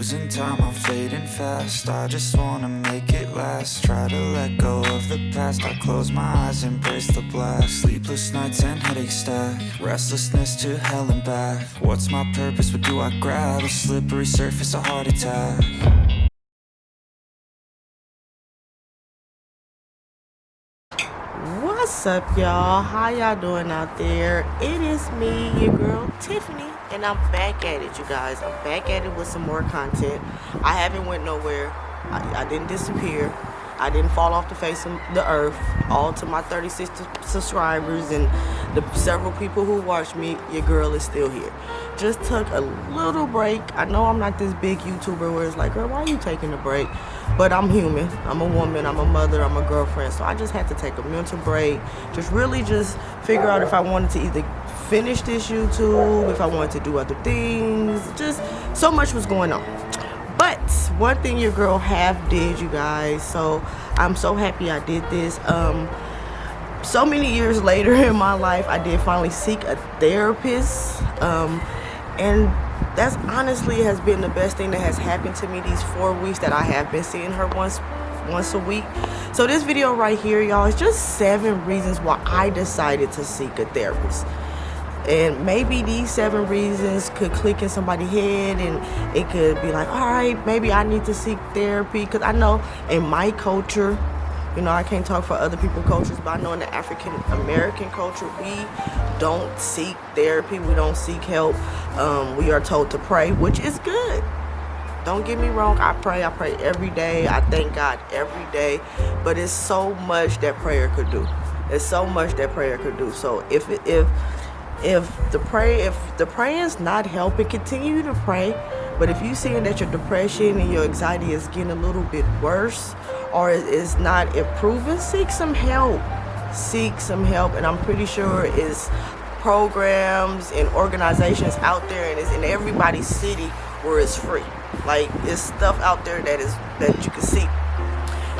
Losing time, I'm fading fast. I just wanna make it last. Try to let go of the past. I close my eyes, embrace the blast. Sleepless nights and headaches stack. Restlessness to hell and back. What's my purpose, what do I grab? A slippery surface, a heart attack. What's up, y'all? How y'all doing out there? It is me, your girl Tiffany, and I'm back at it, you guys. I'm back at it with some more content. I haven't went nowhere. I, I didn't disappear. I didn't fall off the face of the earth. All to my 36 subscribers and the several people who watch me, your girl is still here. Just took a little break. I know I'm not this big YouTuber where it's like, girl, why are you taking a break? But I'm human. I'm a woman. I'm a mother. I'm a girlfriend. So I just had to take a mental break. Just really just figure out if I wanted to either finish this YouTube, if I wanted to do other things. Just so much was going on. But one thing your girl have did you guys so i'm so happy i did this. Um so many years later in my life i did finally seek a therapist. Um and that's honestly has been the best thing that has happened to me these four weeks that i have been seeing her once once a week. So this video right here y'all is just seven reasons why i decided to seek a therapist and maybe these seven reasons could click in somebody's head and it could be like all right maybe i need to seek therapy. Because i know in my culture you know i can't talk for other people's cultures but i know in the african american culture we don't seek therapy we don't seek help. Um, we are told to pray which is good. Don't get me wrong i pray i pray every day i thank god every day but it's so much that prayer could do. It's so much that prayer could do. So if if if the pray if the praying's not helping continue to pray. But if you're seeing that your depression and your anxiety is getting a little bit worse or is not improving seek some help. Seek some help and i'm pretty sure it's programs and organizations out there and it's in everybody's city where it's free. Like it's stuff out there that is that you can see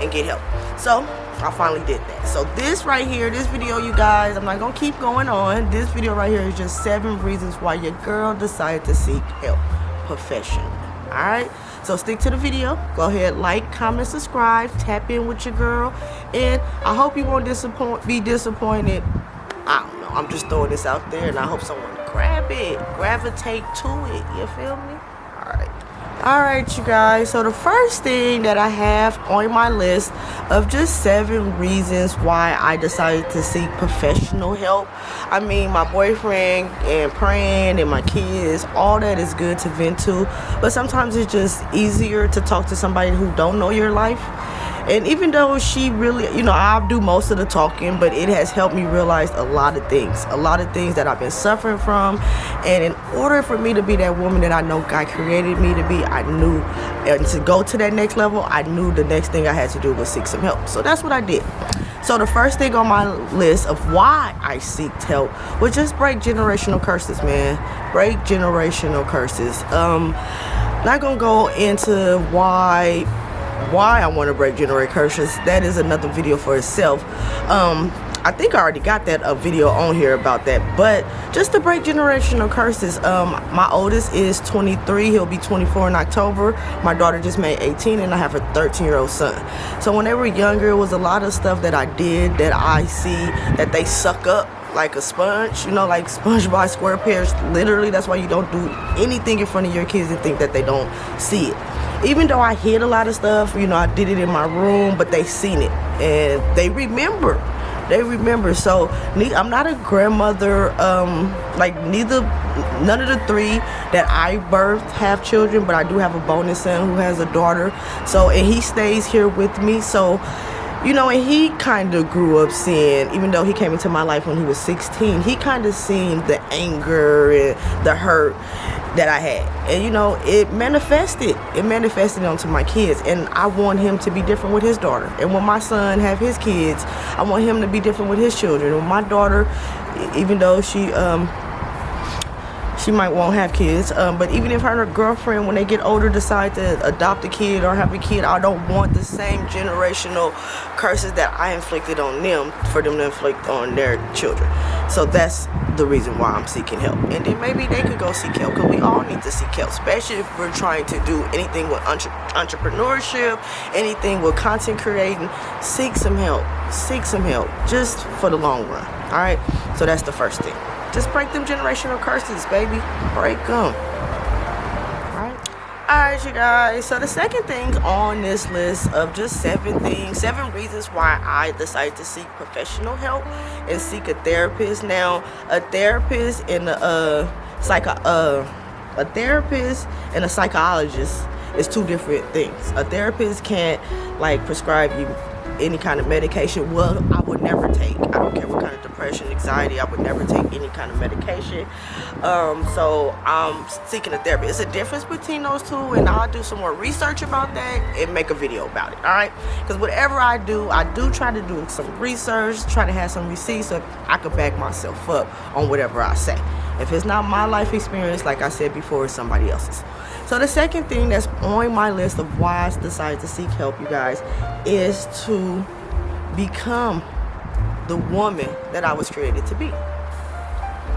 and get help so I finally did that. So this right here, this video, you guys, I'm not to keep going on. This video right here is just seven reasons why your girl decided to seek help professionally. Alright? So stick to the video. Go ahead, like, comment, subscribe, tap in with your girl. And I hope you won't disappoint, be disappointed. I don't know. I'm just throwing this out there and I hope someone grab it. Gravitate to it. You feel me? Alright you guys. So the first thing that i have on my list of just seven reasons why i decided to seek professional help i mean my boyfriend and praying and my kids all that is good to vent to. But sometimes it's just easier to talk to somebody who don't know your life and even though she really you know i do most of the talking but it has helped me realize a lot of things a lot of things that i've been suffering from and in order for me to be that woman that i know god created me to be i knew and to go to that next level i knew the next thing i had to do was seek some help so that's what i did so the first thing on my list of why I seeked help was just break generational curses, man. Break generational curses. Um, not gonna go into why why I want to break generational curses, that is another video for itself. Um, I think I already got that a video on here about that. But just to break generational curses, um, my oldest is 23. He'll be 24 in October. My daughter just made 18 and I have a 13 year old son. So when they were younger, it was a lot of stuff that I did that I see that they suck up like a sponge, you know, like SpongeBob SquarePants. Literally, that's why you don't do anything in front of your kids and think that they don't see it even though I hid a lot of stuff, you know, I did it in my room, but they seen it and they remember. They remember. So I'm not a grandmother. Um, like neither, none of the three that I birthed have children, but I do have a bonus son who has a daughter. So and he stays here with me. So you know, and he kind of grew up seeing, even though he came into my life when he was 16, he kind of seen the anger and the hurt that I had. And you know, it manifested. It manifested onto my kids. And I want him to be different with his daughter. And when my son have his kids, I want him to be different with his children. When my daughter, even though she um she might won't have kids um, but even if her and her girlfriend when they get older decide to adopt a kid or have a kid i don't want the same generational curses that i inflicted on them for them to inflict on their children so that's the reason why i'm seeking help and then maybe they could go seek help because we all need to seek help especially if we're trying to do anything with entre entrepreneurship anything with content creating seek some help seek some help just for the long run all right so that's the first thing just break them generational curses, baby. Break them. Alright? You guys. So the second thing on this list of just seven things, seven reasons why I decided to seek professional help and seek a therapist. Now, a therapist and a, psycho, a therapist and a psychologist is two different things. A therapist can't like prescribe you any kind of medication. Well, I would never take. I don't care what kind of depression, anxiety. I would never take any kind of medication. Um, so I'm seeking a therapist. It's a difference between those two, and I'll do some more research about that and make a video about it. All right? Because whatever I do, I do try to do some research, try to have some receipts so I could back myself up on whatever I say. If it's not my life experience, like I said before, it's somebody else's. So the second thing that's on my list of why I decided to seek help, you guys, is to become the woman that I was created to be.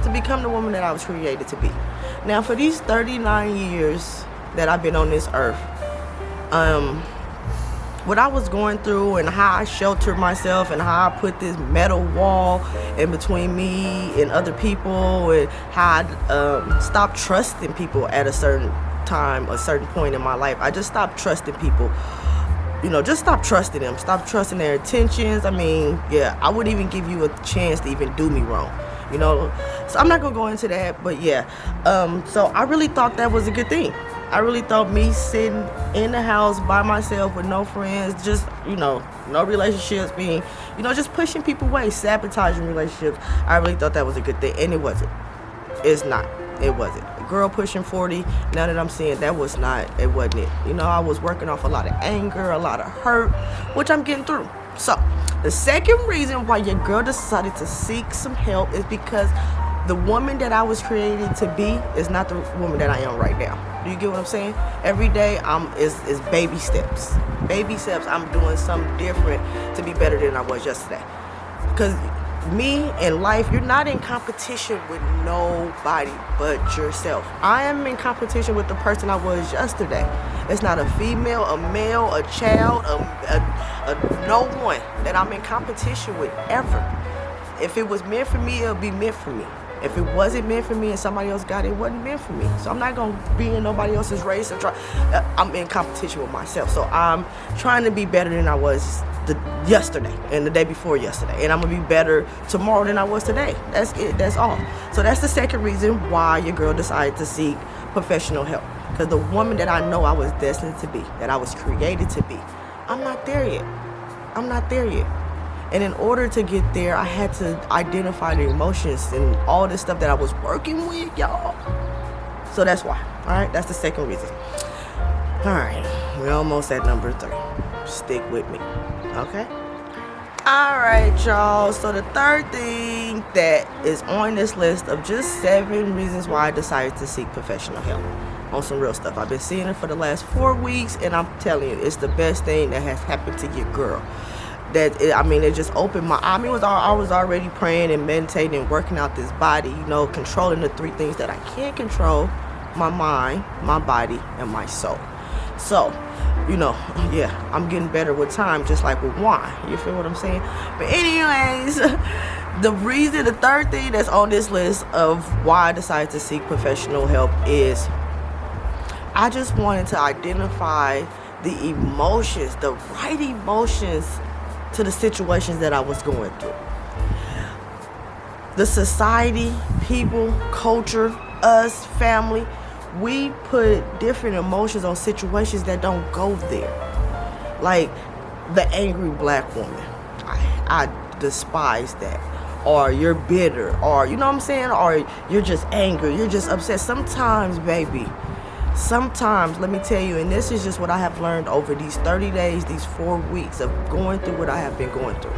To become the woman that I was created to be. Now, for these 39 years that I've been on this earth, um, what I was going through and how I sheltered myself and how I put this metal wall in between me and other people and how I um, stopped trusting people at a certain time, a certain point in my life, I just stopped trusting people. You know, just stop trusting them. Stop trusting their intentions. I mean, yeah, I wouldn't even give you a chance to even do me wrong. You know, so I'm not gonna go into that, but yeah. Um, so I really thought that was a good thing. I really thought me sitting in the house by myself with no friends, just, you know, no relationships being, you know, just pushing people away, sabotaging relationships. I really thought that was a good thing, and it wasn't. It's not. It wasn't girl pushing 40 now that i'm seeing that was not it wasn't it you know i was working off a lot of anger a lot of hurt which i'm getting through so the second reason why your girl decided to seek some help is because the woman that I was created to be is not the woman that I am right now. Do you get what I'm saying? Every day I'm is is baby steps. Baby steps. I'm doing something different to be better than I was yesterday. Because me and life, you're not in competition with nobody but yourself. I am in competition with the person I was yesterday. It's not a female, a male, a child, a, a, a no one that I'm in competition with ever. If it was meant for me, it'll be meant for me. If it wasn't meant for me and somebody else got it, it wasn't meant for me. So I'm not gonna be in nobody else's race try. Uh, I'm in competition with myself. So I'm trying to be better than I was the yesterday and the day before yesterday. And i'm gonna be better tomorrow than i was today. That's it. That's all. So that's the second reason why your girl decided to seek professional help. Because the woman that i know i was destined to be that i was created to be i'm not there yet. I'm not there yet. And in order to get there i had to identify the emotions and all this stuff that i was working with y'all. So that's why all right that's the second reason. All right we're almost at number three. Stick with me okay. All right y'all. So the third thing that is on this list of just seven reasons why i decided to seek professional help on some real stuff. I've been seeing it for the last four weeks and i'm telling you it's the best thing that has happened to your girl. That it, i mean it just opened my i mean was all, i was already praying and meditating and working out this body you know controlling the three things that i can't control my mind my body and my soul. So you know, yeah, I'm getting better with time, just like with wine. You feel what I'm saying? But anyways, the reason, the third thing that's on this list of why I decided to seek professional help is I just wanted to identify the emotions, the right emotions to the situations that I was going through. The society, people, culture, us, family, we put different emotions on situations that don't go there. Like the angry black woman. I, I despise that. Or you're bitter. Or, you know what I'm saying? Or you're just angry. You're just upset. Sometimes, baby, sometimes, let me tell you, and this is just what I have learned over these 30 days, these four weeks of going through what I have been going through.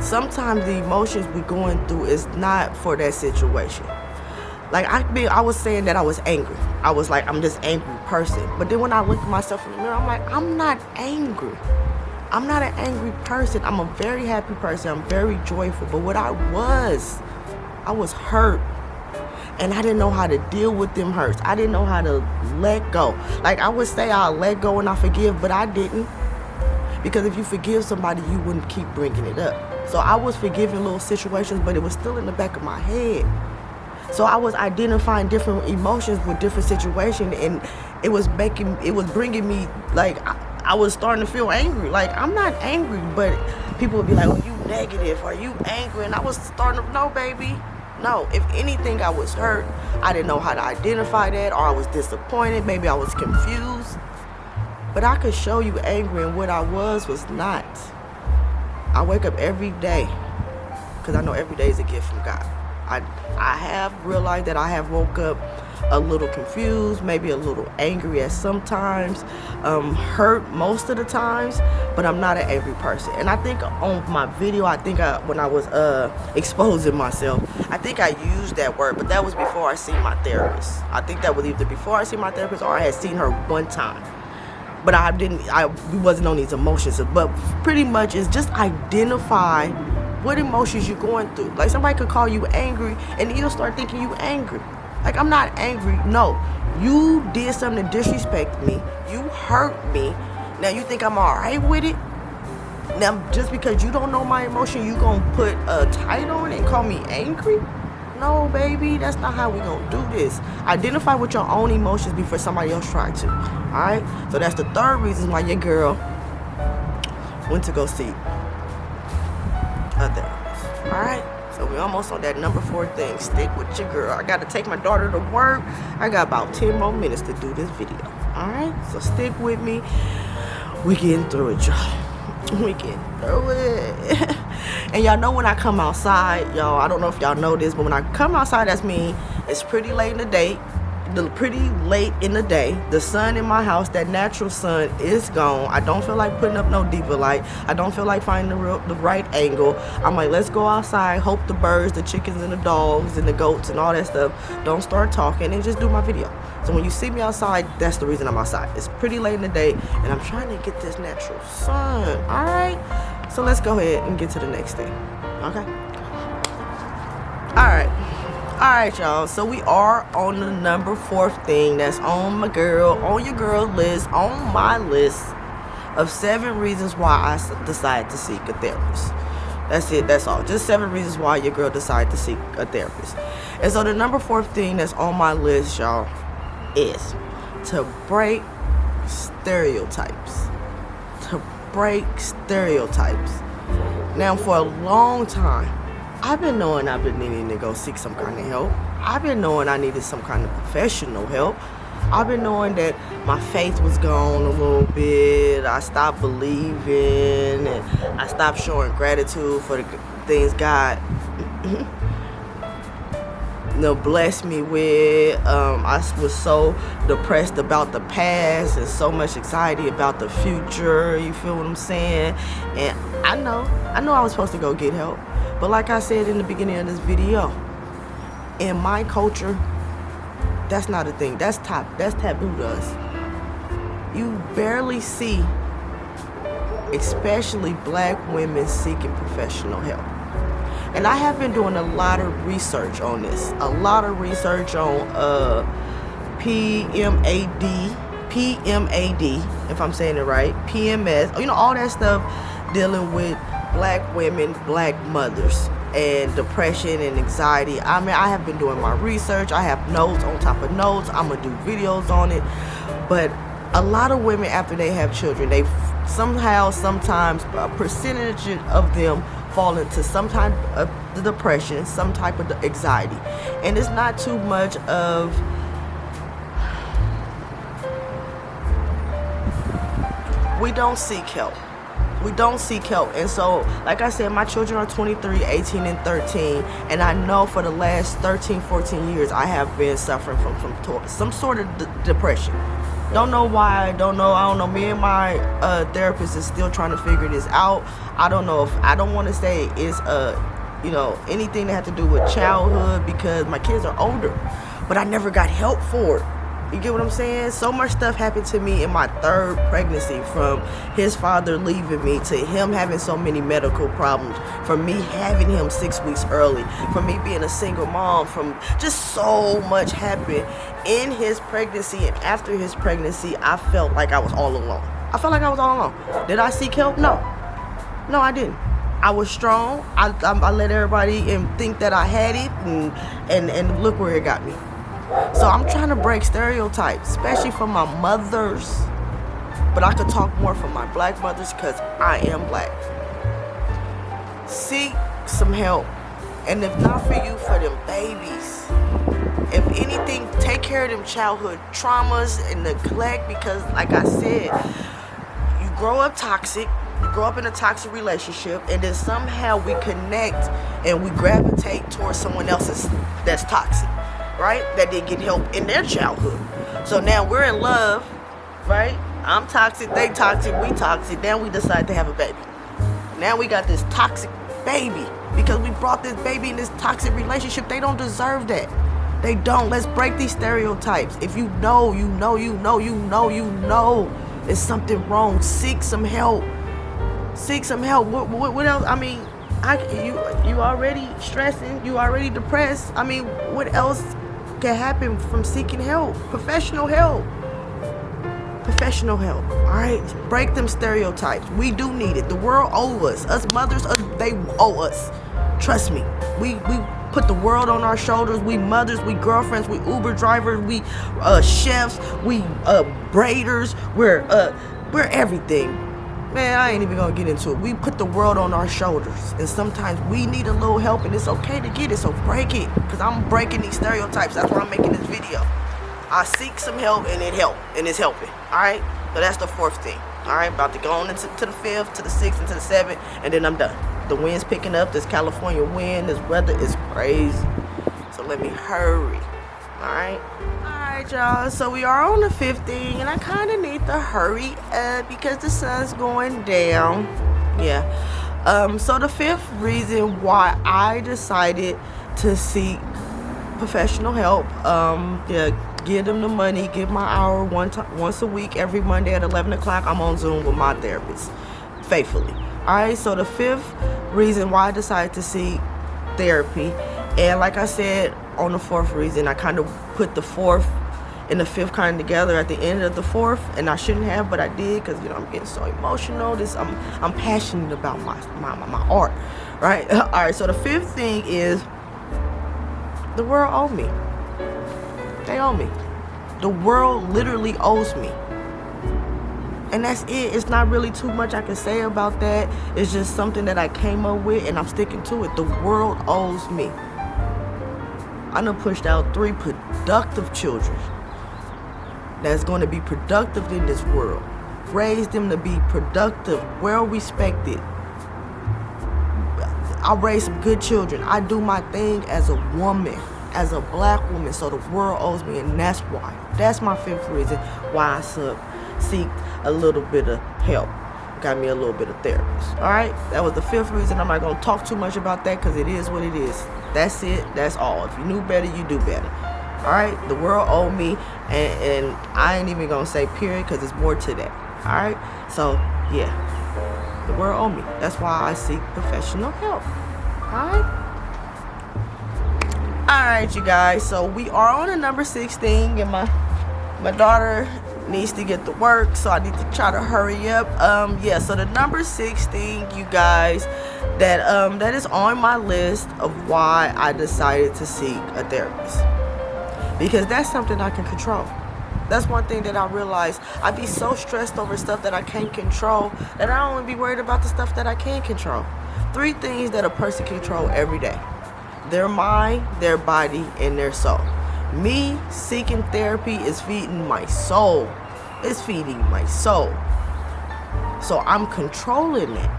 Sometimes the emotions we're going through is not for that situation like I be I was saying that I was angry. I was like I'm just angry person. But then when I look at myself in the mirror, I'm like I'm not angry. I'm not an angry person. I'm a very happy person. I'm very joyful. But what I was, I was hurt. And I didn't know how to deal with them hurts. I didn't know how to let go. Like I would say I'll let go and I forgive, but I didn't. Because if you forgive somebody, you wouldn't keep bringing it up. So I was forgiving little situations, but it was still in the back of my head. So I was identifying different emotions with different situations, and it was making, it was bringing me like I, I was starting to feel angry. Like I'm not angry, but people would be like, "Oh, you negative? Are you angry?" And I was starting to, no, baby, no. If anything, I was hurt. I didn't know how to identify that, or I was disappointed. Maybe I was confused. But I could show you angry, and what I was was not. I wake up every day because I know every day is a gift from God. I, I have realized that I have woke up a little confused, maybe a little angry at sometimes, um, hurt most of the times, but I'm not an angry person. And I think on my video, I think I, when I was uh, exposing myself, I think I used that word, but that was before I seen my therapist. I think that was either before I seen my therapist or I had seen her one time but I didn't I wasn't on these emotions but pretty much it's just identify what emotions you're going through? Like somebody could call you angry and you'll start thinking you angry. Like I'm not angry. No. You did something to disrespect me. You hurt me. Now you think I'm all right with it? Now just because you don't know my emotion you gonna put a title on it and call me angry? No, baby, that's not how we gonna do this. Identify with your own emotions before somebody else try to. Alright? So that's the third reason why your girl went to go see a therapist. Alright? So we almost on that number four thing. Stick with your girl. I gotta take my daughter to work. I got about 10 more minutes to do this video. Alright? So stick with me. We getting through it, y'all. We getting through it. And y'all know when I come outside, y'all, I don't know if y'all know this, but when I come outside, that's me. It's pretty late in the day. The pretty late in the day. The sun in my house, that natural sun is gone. I don't feel like putting up no deeper light. I don't feel like finding the, real, the right angle. I'm like, let's go outside, hope the birds, the chickens, and the dogs, and the goats, and all that stuff don't start talking, and just do my video. So when you see me outside, that's the reason I'm outside. It's pretty late in the day, and I'm trying to get this natural sun, all right? So let's go ahead and get to the next thing. Okay? Alright. Alright, y'all. So we are on the number fourth thing that's on my girl, on your girl list, on my list of seven reasons why I decided to seek a therapist. That's it. That's all. Just seven reasons why your girl decided to seek a therapist. And so the number fourth thing that's on my list, y'all, is to break stereotypes. To break stereotypes. Now, for a long time, I've been knowing I've been needing to go seek some kind of help. I've been knowing I needed some kind of professional help. I've been knowing that my faith was gone a little bit. I stopped believing and I stopped showing gratitude for the things God you know, blessed me with. Um, I was so depressed about the past and so much anxiety about the future. You feel what I'm saying? And I know, I know I was supposed to go get help. But like I said in the beginning of this video, in my culture, that's not a thing. That's top. That's taboo to us. You barely see, especially black women seeking professional help. And I have been doing a lot of research on this. A lot of research on uh, PMAD, PMAD, if I'm saying it right, PMS, you know, all that stuff dealing with black women, black mothers and depression and anxiety. I mean, I have been doing my research. I have notes on top of notes. I'm going to do videos on it. But a lot of women, after they have children, they somehow, sometimes, a percentage of them fall into some type of depression, some type of anxiety. And it's not too much of we don't seek help. We don't seek help. And so, like I said, my children are 23, 18, and 13. And I know for the last 13, 14 years, I have been suffering from, from some sort of depression. Don't know why. Don't know. I don't know. Me and my uh, therapist is still trying to figure this out. I don't know if I don't want to say it's a you know, anything that had to do with childhood because my kids are older. But I never got help for it. You get what I'm saying? So much stuff happened to me in my third pregnancy from his father leaving me to him having so many medical problems, from me having him six weeks early, from me being a single mom, from just so much happened in his pregnancy and after his pregnancy. I felt like I was all alone. I felt like I was all alone. Did I seek help? No. No, I didn't. I was strong. I, I, I let everybody and think that I had it, and, and, and look where it got me. So I'm trying to break stereotypes, especially for my mothers. But I could talk more for my black mothers because I am black. Seek some help. And if not for you, for them babies. If anything, take care of them childhood traumas and neglect because, like I said, you grow up toxic, you grow up in a toxic relationship, and then somehow we connect and we gravitate towards someone else that's toxic right? That didn't get help in their childhood. So now we're in love, right? I'm toxic, they toxic, we toxic. Then we decide to have a baby. Now we got this toxic baby because we brought this baby in this toxic relationship. They don't deserve that. They don't. Let's break these stereotypes. If you know, you know, you know, you know, you know there's something wrong, seek some help. Seek some help. What, what, what else? I mean, I, you you already stressing, you already depressed. I mean, what else can happen from seeking help, professional help. Professional help, all right? Break them stereotypes. We do need it. The world owes us. Us mothers, they owe us. Trust me. We we put the world on our shoulders. We mothers, we girlfriends, we Uber drivers, we uh, chefs, we uh, braiders. We're uh, we're everything Man, I ain't even gonna get into it. We put the world on our shoulders, and sometimes we need a little help, and it's okay to get it. So break it, cause I'm breaking these stereotypes. That's why I'm making this video. I seek some help, and it helped, and it's helping. All right. So that's the fourth thing. All right, about to go on into to the fifth, to the sixth, and to the seventh, and then I'm done. The wind's picking up. This California wind, this weather is crazy. So let me hurry. All right y'all so we are on the 15 and i kind of need to hurry up because the sun's going down. Yeah. Um so the fifth reason why i decided to seek professional help um yeah give them the money give my hour one time once a week every monday at 11 o'clock i'm on zoom with my therapist faithfully. All right so the fifth reason why i decided to seek therapy and like i said on the fourth reason i kind of put the fourth and the fifth kind together at the end of the fourth and I shouldn't have but I did because you know I'm getting so emotional. This I'm I'm passionate about my my, my art right? All right so the fifth thing is the world owes me. They owe me. The world literally owes me. And that's it. It's not really too much I can say about that. It's just something that I came up with and I'm sticking to it. The world owes me. I done pushed out three productive children that's going to be productive in this world. Raise them to be productive, well respected. I raise some good children. I do my thing as a woman, as a black woman, so the world owes me, and that's why. That's my fifth reason why I sub seek a little bit of help. Got me a little bit of therapist. All right, that was the fifth reason. I'm not gonna talk too much about that because it is what it is. That's it. That's all. If you knew better, you do better all right the world owed me and, and i ain't even gonna say period because it's more to that. All right so yeah the world owed me. That's why i seek professional help. All right? All right you guys so we are on a number 16 and my my daughter needs to get to work so i need to try to hurry up. Um yeah so the number 16 you guys that um that is on my list of why i decided to seek a therapist because that's something I can control. That's one thing that I realized. I'd be so stressed over stuff that I can't control that I only be worried about the stuff that I can control. Three things that a person control every day. Their mind, their body, and their soul. Me seeking therapy is feeding my soul. It's feeding my soul. So I'm controlling it.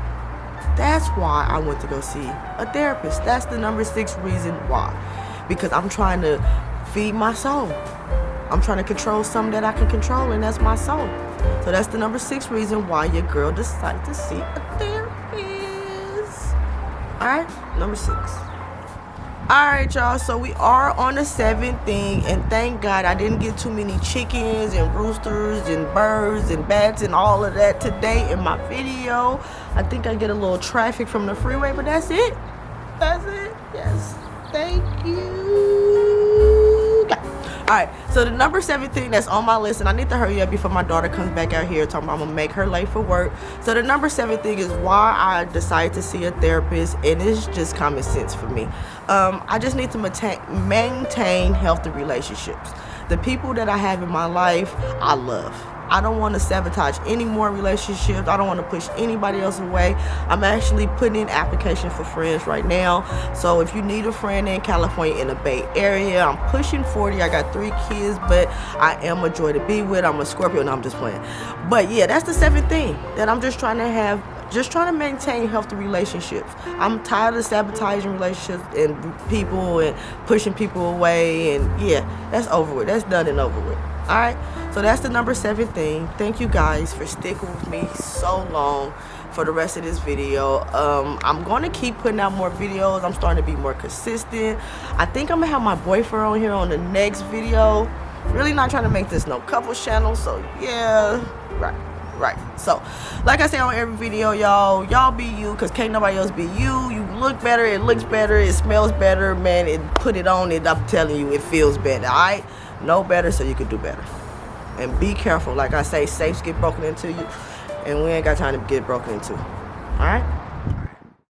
That's why I went to go see a therapist. That's the number six reason why. Because I'm trying to feed my soul. I'm trying to control something that I can control, and that's my soul. So that's the number six reason why your girl decided to see a therapist. All right, number six. All right, y'all. So we are on the seventh thing, and thank God I didn't get too many chickens and roosters and birds and bats and all of that today in my video. I think I get a little traffic from the freeway, but that's it. That's it. Yes. Thank you. All right. So the number seven thing that's on my list, and I need to hurry up before my daughter comes back out here talking about I'm gonna make her late for work. So the number seven thing is why I decided to see a therapist, and it's just common sense for me. Um, I just need to maintain, maintain healthy relationships. The people that I have in my life, I love. I don't want to sabotage any more relationships. I don't want to push anybody else away. I'm actually putting in application for friends right now. So if you need a friend in California in the Bay Area, I'm pushing 40. I got three kids, but I am a joy to be with. I'm a Scorpio. No, I'm just playing. But yeah, that's the seventh thing that I'm just trying to have just trying to maintain healthy relationships. I'm tired of sabotaging relationships and people and pushing people away and yeah, that's over with. That's done and over with. All right. So that's the number seven thing. Thank you guys for sticking with me so long for the rest of this video. Um, I'm going to keep putting out more videos. I'm starting to be more consistent. I think I'm going to have my boyfriend on here on the next video. Really not trying to make this no couple channel. So yeah, right right. So like i say on every video y'all y'all be you because can't nobody else be you. You look better it looks better it smells better man. It put it on it i'm telling you it feels better all right know better so you can do better. And be careful like i say safes get broken into you and we ain't got time to get broken into all right